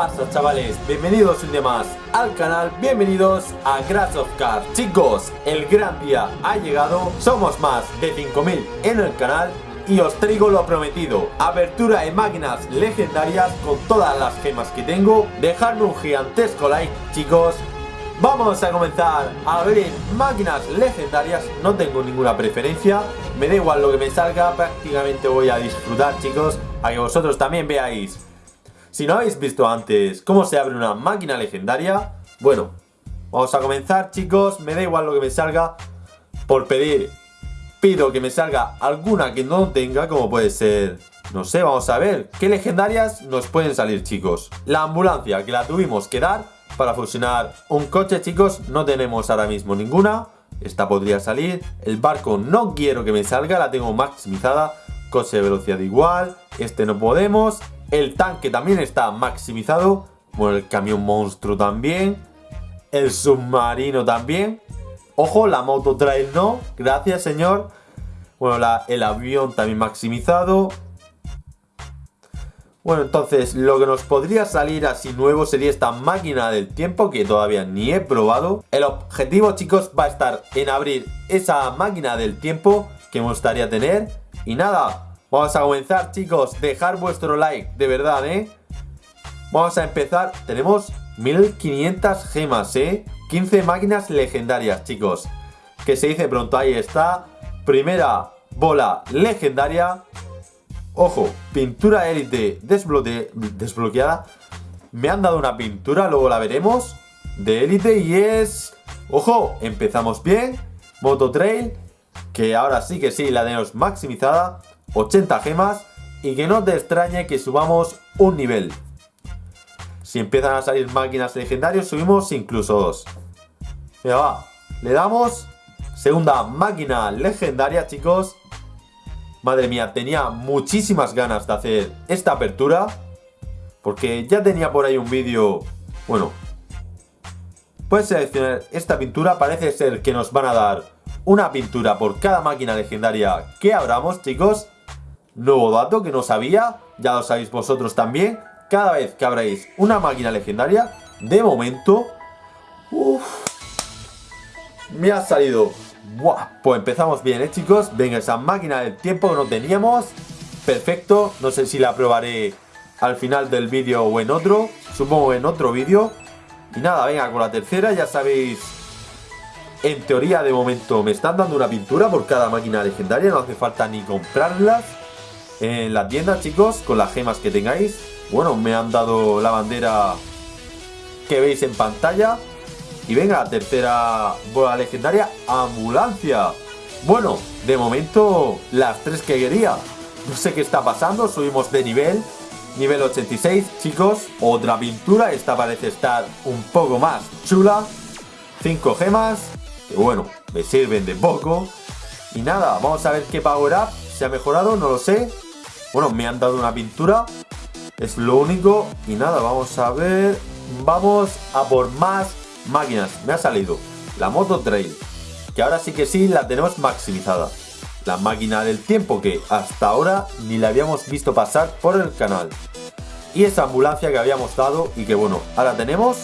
pasa chavales? Bienvenidos un día más al canal, bienvenidos a Crash of Cars. Chicos, el gran día ha llegado, somos más de 5000 en el canal y os traigo lo prometido. Apertura de máquinas legendarias con todas las gemas que tengo. Dejadme un gigantesco like chicos. Vamos a comenzar a abrir máquinas legendarias. No tengo ninguna preferencia. Me da igual lo que me salga. Prácticamente voy a disfrutar chicos A que vosotros también veáis si no habéis visto antes cómo se abre una máquina legendaria, bueno, vamos a comenzar chicos, me da igual lo que me salga por pedir. Pido que me salga alguna que no tenga, como puede ser, no sé, vamos a ver, qué legendarias nos pueden salir chicos. La ambulancia, que la tuvimos que dar para fusionar un coche chicos, no tenemos ahora mismo ninguna. Esta podría salir, el barco no quiero que me salga, la tengo maximizada, coche de velocidad igual, este no podemos, el tanque también está maximizado. Bueno, el camión monstruo también. El submarino también. Ojo, la moto trail no. Gracias, señor. Bueno, el avión también maximizado. Bueno, entonces lo que nos podría salir así nuevo sería esta máquina del tiempo que todavía ni he probado. El objetivo, chicos, va a estar en abrir esa máquina del tiempo que me gustaría tener. Y nada, Vamos a comenzar, chicos. Dejar vuestro like, de verdad, ¿eh? Vamos a empezar. Tenemos 1500 gemas, ¿eh? 15 máquinas legendarias, chicos. Que se dice pronto. Ahí está. Primera bola legendaria. Ojo, pintura élite desbloqueada. Me han dado una pintura, luego la veremos. De élite y es... Ojo, empezamos bien. Moto Trail, que ahora sí que sí, la tenemos maximizada. 80 gemas y que no te extrañe que subamos un nivel. Si empiezan a salir máquinas legendarias, subimos incluso dos. Mira, va. Le damos segunda máquina legendaria, chicos. Madre mía, tenía muchísimas ganas de hacer esta apertura. Porque ya tenía por ahí un vídeo... Bueno. Puedes seleccionar esta pintura. Parece ser que nos van a dar una pintura por cada máquina legendaria que abramos, chicos. Nuevo dato que no sabía, ya lo sabéis vosotros también. Cada vez que abráis una máquina legendaria, de momento... me ha salido... Buah, pues empezamos bien, ¿eh, chicos? Venga, esa máquina del tiempo que no teníamos. Perfecto, no sé si la probaré al final del vídeo o en otro. Supongo en otro vídeo. Y nada, venga, con la tercera ya sabéis... En teoría, de momento, me están dando una pintura por cada máquina legendaria. No hace falta ni comprarlas en la tienda, chicos, con las gemas que tengáis. Bueno, me han dado la bandera que veis en pantalla. Y venga, tercera bola legendaria, ambulancia. Bueno, de momento las tres que quería. No sé qué está pasando, subimos de nivel. Nivel 86, chicos. Otra pintura, esta parece estar un poco más chula. Cinco gemas, que bueno, me sirven de poco. Y nada, vamos a ver qué power up se ha mejorado, no lo sé. Bueno, me han dado una pintura. Es lo único. Y nada, vamos a ver. Vamos a por más máquinas. Me ha salido la Moto Trail. Que ahora sí que sí la tenemos maximizada. La máquina del tiempo que hasta ahora ni la habíamos visto pasar por el canal. Y esa ambulancia que habíamos dado y que bueno, ahora tenemos.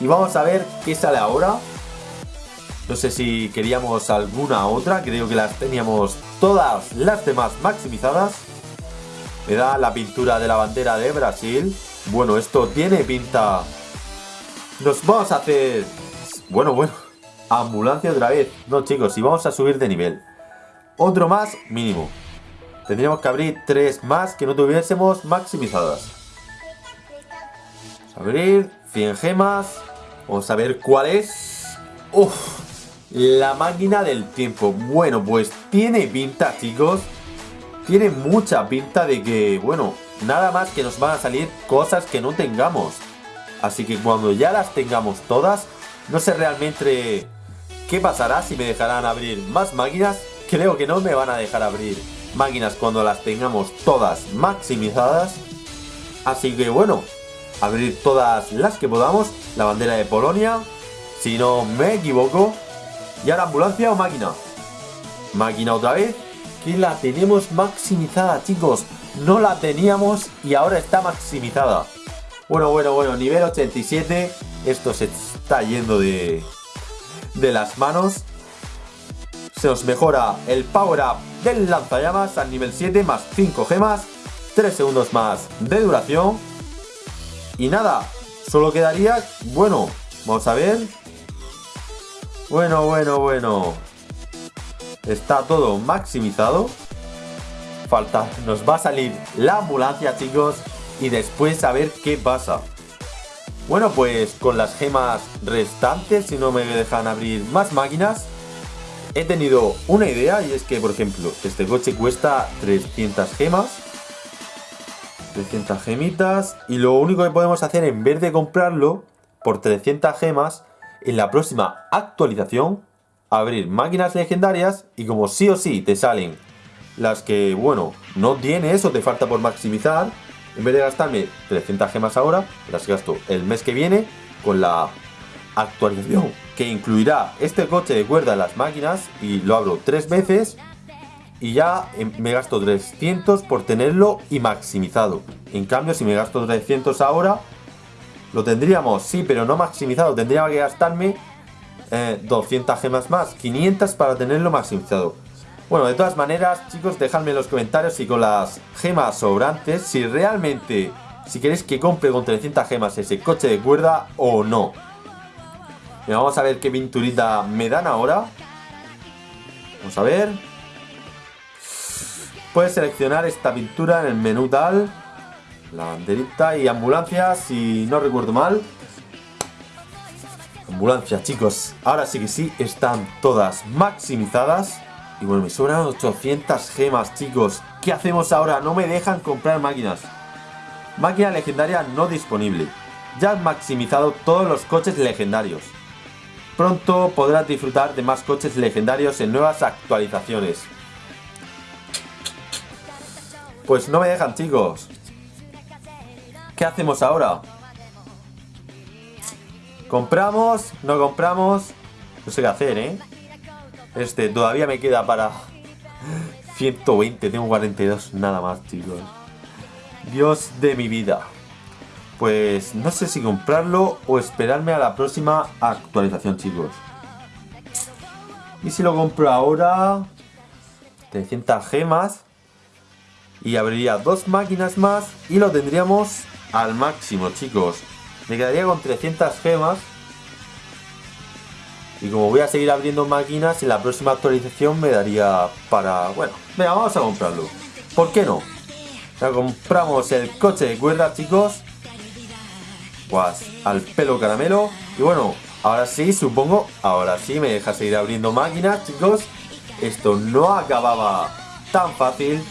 Y vamos a ver qué sale ahora. No sé si queríamos alguna otra, creo que las teníamos todas las demás maximizadas. Me da la pintura de la bandera de Brasil. Bueno, esto tiene pinta... Nos vamos a hacer... Bueno, bueno. Ambulancia otra vez. No, chicos, y vamos a subir de nivel. Otro más mínimo. Tendríamos que abrir tres más que no tuviésemos maximizadas. Abrir 100 gemas. Vamos a ver cuál es. Uf, la máquina del tiempo. Bueno, pues tiene pinta, chicos. Tiene mucha pinta de que, bueno, nada más que nos van a salir cosas que no tengamos. Así que cuando ya las tengamos todas, no sé realmente qué pasará si me dejarán abrir más máquinas. Creo que no me van a dejar abrir máquinas cuando las tengamos todas maximizadas. Así que bueno, abrir todas las que podamos. La bandera de Polonia, si no me equivoco. ¿Y ahora ambulancia o máquina? Máquina otra vez. Que la tenemos maximizada, chicos. No la teníamos y ahora está maximizada. Bueno, bueno, bueno, nivel 87. Esto se está yendo de, de las manos. Se nos mejora el power up del lanzallamas al nivel 7 más 5 gemas. 3 segundos más de duración. Y nada, solo quedaría, bueno, vamos a ver. Bueno, bueno, bueno. Está todo maximizado. Falta, nos va a salir la ambulancia, chicos. Y después a ver qué pasa. Bueno, pues con las gemas restantes, si no me dejan abrir más máquinas, he tenido una idea y es que, por ejemplo, este coche cuesta 300 gemas. 300 gemitas. Y lo único que podemos hacer en vez de comprarlo por 300 gemas, en la próxima actualización, abrir máquinas legendarias y como sí o sí te salen las que, bueno, no tienes o te falta por maximizar, en vez de gastarme 300 gemas ahora, las gasto el mes que viene con la actualización que incluirá este coche de cuerda en las máquinas y lo abro tres veces y ya em, me gasto 300 por tenerlo y maximizado. En cambio, si me gasto 300 ahora, lo tendríamos, sí, pero no maximizado. Tendría que gastarme 200 eh, gemas más, 500 para tenerlo maximizado. Bueno, de todas maneras, chicos, dejadme en los comentarios si con las gemas sobrantes, si realmente, si queréis que compre con 300 gemas ese coche de cuerda o no. vamos a ver qué pinturita me dan ahora. Vamos a ver. Puedes seleccionar esta pintura en el menú tal. La banderita y ambulancias, si no recuerdo mal. Ambulancias, chicos. Ahora sí que sí, están todas maximizadas. Y bueno, me sobran 800 gemas, chicos. ¿Qué hacemos ahora? No me dejan comprar máquinas. Máquina legendaria no disponible. Ya han maximizado todos los coches legendarios. Pronto podrás disfrutar de más coches legendarios en nuevas actualizaciones. Pues no me dejan, chicos. ¿Qué hacemos ahora? ¿Compramos? ¿No compramos? No sé qué hacer, ¿eh? Este, todavía me queda para 120, tengo 42 nada más, chicos. Dios de mi vida. Pues no sé si comprarlo o esperarme a la próxima actualización, chicos. Y si lo compro ahora... 300 gemas. Y abriría dos máquinas más y lo tendríamos al máximo, chicos. Me quedaría con 300 gemas y como voy a seguir abriendo máquinas, en la próxima actualización me daría para... Bueno, venga, vamos a comprarlo. ¿Por qué no? Ya compramos el coche de cuerda, chicos. Pues al pelo caramelo. Y bueno, ahora sí, supongo, ahora sí me deja seguir abriendo máquinas, chicos. Esto no acababa tan fácil.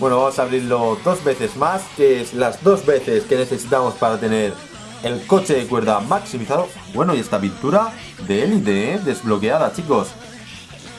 Bueno, vamos a abrirlo dos veces más, que es las dos veces que necesitamos para tener el coche de cuerda maximizado. Bueno, y esta pintura de élite, ¿eh? Desbloqueada, chicos.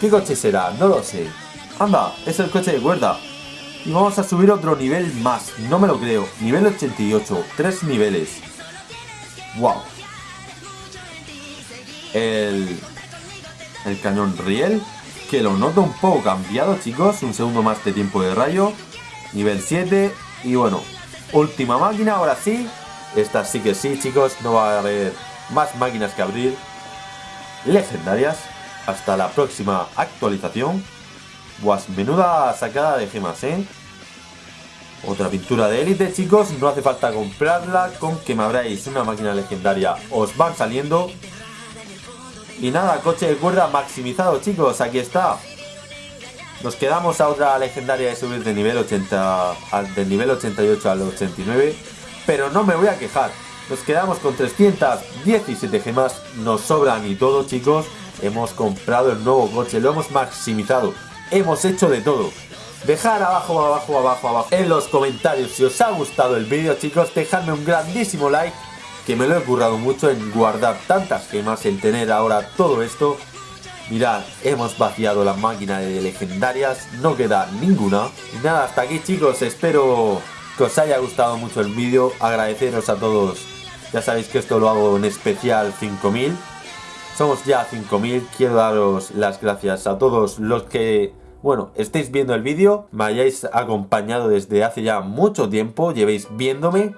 ¿Qué coche será? No lo sé. Anda, es el coche de cuerda. Y vamos a subir otro nivel más. No me lo creo. Nivel 88. Tres niveles. Wow. El... El cañón riel. Que lo noto un poco cambiado, chicos. Un segundo más de tiempo de rayo. Nivel 7. Y bueno, última máquina, ahora sí. Esta sí que sí, chicos, no va a haber más máquinas que abrir. Legendarias. Hasta la próxima actualización. Pues menuda sacada de gemas, ¿eh? Otra pintura de élite, chicos. No hace falta comprarla. Con que me abráis una máquina legendaria os van saliendo. Y nada, coche de cuerda maximizado, chicos. Aquí está. Nos quedamos a otra legendaria de subir de nivel 80 del nivel 88 al 89 pero no me voy a quejar. Nos quedamos con 317 gemas, nos sobran y todo chicos. Hemos comprado el nuevo coche, lo hemos maximizado, hemos hecho de todo. Dejar abajo, abajo, abajo, abajo en los comentarios si os ha gustado el vídeo chicos, dejadme un grandísimo like que me lo he currado mucho en guardar tantas gemas, en tener ahora todo esto. Mirad, hemos vaciado la máquina de legendarias, no queda ninguna. Y nada, hasta aquí chicos, espero que os haya gustado mucho el vídeo, agradeceros a todos, ya sabéis que esto lo hago en especial 5000, somos ya 5000, quiero daros las gracias a todos los que, bueno, estéis viendo el vídeo, me hayáis acompañado desde hace ya mucho tiempo, llevéis viéndome,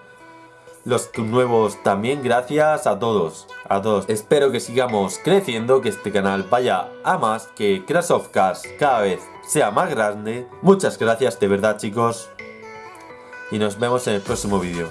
los nuevos también, gracias a todos, a todos. Espero que sigamos creciendo, que este canal vaya a más, que Crash of Cars cada vez sea más grande. Muchas gracias de verdad chicos y nos vemos en el próximo vídeo.